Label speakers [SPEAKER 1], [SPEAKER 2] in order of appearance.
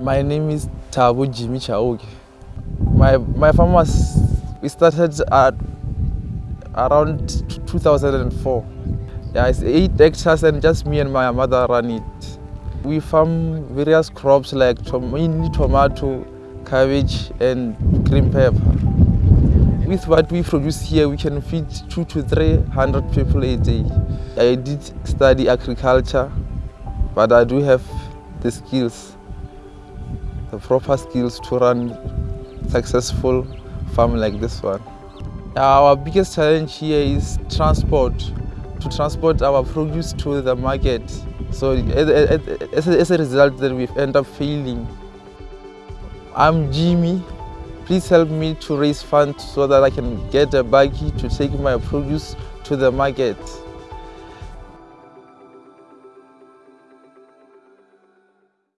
[SPEAKER 1] My name is Tabu Jimmy. My, my farm was, we started at around 2004. Yeah, it's eight hectares and just me and my mother run it. We farm various crops like mainly tomato, cabbage and green pepper. With what we produce here, we can feed two to three hundred people a day. I did study agriculture, but I do have the skills, the proper skills to run successful farm like this one. Our biggest challenge here is transport, to transport our produce to the market. So as a, result, then we end up failing. I'm Jimmy. Please help me to raise funds so that I can get a buggy to take my produce to the market.